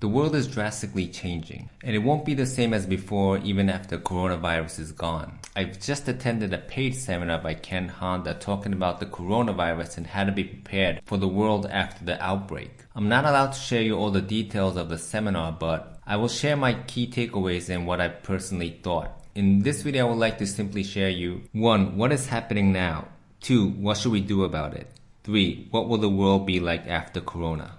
The world is drastically changing, and it won't be the same as before even after coronavirus is gone. I've just attended a paid seminar by Ken Honda talking about the coronavirus and how to be prepared for the world after the outbreak. I'm not allowed to share you all the details of the seminar, but I will share my key takeaways and what I personally thought. In this video, I would like to simply share you 1. What is happening now? 2. What should we do about it? 3. What will the world be like after corona?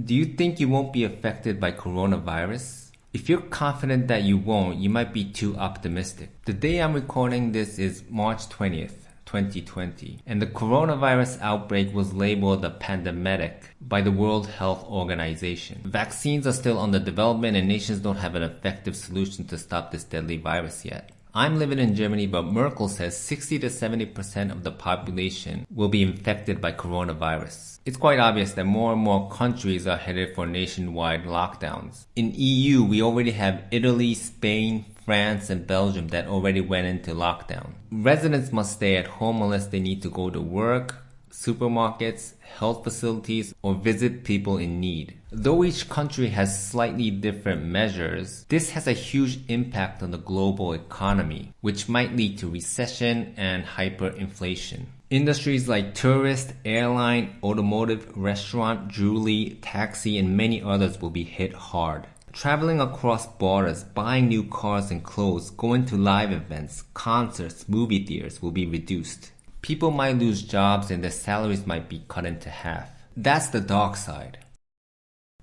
Do you think you won't be affected by coronavirus? If you're confident that you won't, you might be too optimistic. The day I'm recording this is March 20th. 2020, and the coronavirus outbreak was labeled a pandemic by the World Health Organization. Vaccines are still under development and nations don't have an effective solution to stop this deadly virus yet. I'm living in Germany, but Merkel says 60 to 70% of the population will be infected by coronavirus. It's quite obvious that more and more countries are headed for nationwide lockdowns. In EU, we already have Italy, Spain, France, and Belgium that already went into lockdown. Residents must stay at home unless they need to go to work, supermarkets, health facilities, or visit people in need. Though each country has slightly different measures, this has a huge impact on the global economy, which might lead to recession and hyperinflation. Industries like tourist, airline, automotive, restaurant, jewelry, taxi, and many others will be hit hard. Traveling across borders, buying new cars and clothes, going to live events, concerts, movie theaters will be reduced. People might lose jobs and their salaries might be cut into half. That's the dark side.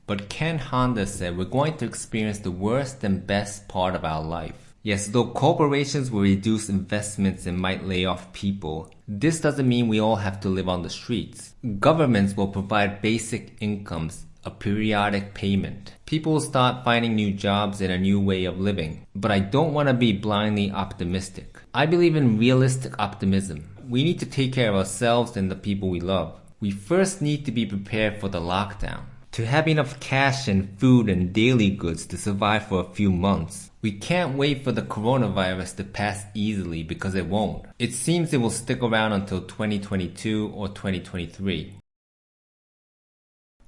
But Ken Honda said we're going to experience the worst and best part of our life. Yes, though corporations will reduce investments and might lay off people, this doesn't mean we all have to live on the streets. Governments will provide basic incomes, a periodic payment. People start finding new jobs and a new way of living. But I don't want to be blindly optimistic. I believe in realistic optimism we need to take care of ourselves and the people we love. We first need to be prepared for the lockdown. To have enough cash and food and daily goods to survive for a few months. We can't wait for the coronavirus to pass easily because it won't. It seems it will stick around until 2022 or 2023.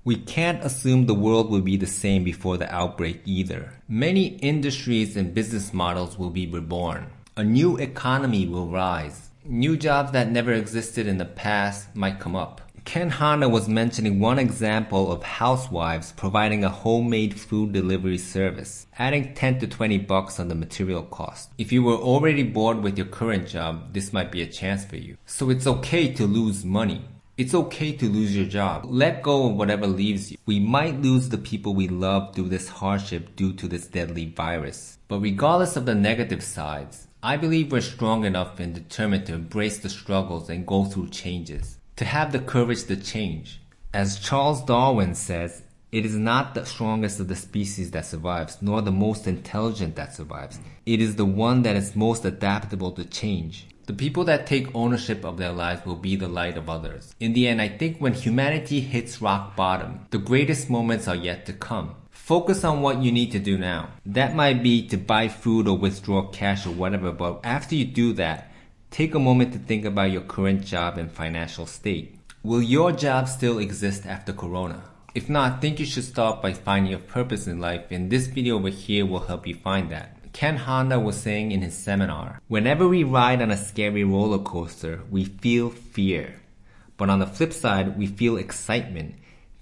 We can't assume the world will be the same before the outbreak either. Many industries and business models will be reborn. A new economy will rise. New jobs that never existed in the past might come up. Ken Honda was mentioning one example of housewives providing a homemade food delivery service, adding 10 to 20 bucks on the material cost. If you were already bored with your current job, this might be a chance for you. So it's okay to lose money. It's okay to lose your job. Let go of whatever leaves you. We might lose the people we love through this hardship due to this deadly virus. But regardless of the negative sides, I believe we're strong enough and determined to embrace the struggles and go through changes, to have the courage to change. As Charles Darwin says, it is not the strongest of the species that survives, nor the most intelligent that survives. It is the one that is most adaptable to change. The people that take ownership of their lives will be the light of others. In the end, I think when humanity hits rock bottom, the greatest moments are yet to come. Focus on what you need to do now. That might be to buy food or withdraw cash or whatever, but after you do that, take a moment to think about your current job and financial state. Will your job still exist after Corona? If not, I think you should start by finding your purpose in life and this video over here will help you find that. Ken Honda was saying in his seminar, whenever we ride on a scary roller coaster, we feel fear. But on the flip side, we feel excitement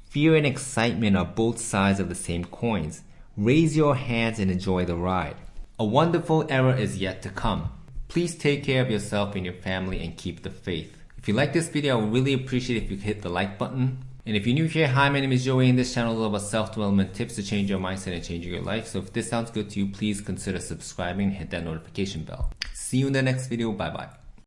Fear and excitement are both sides of the same coins. Raise your hands and enjoy the ride. A wonderful era is yet to come. Please take care of yourself and your family and keep the faith. If you like this video, I would really appreciate if you hit the like button. And if you're new here, hi, my name is Joey and this channel is all about self-development tips to change your mindset and change your life. So if this sounds good to you, please consider subscribing and hit that notification bell. See you in the next video. Bye bye.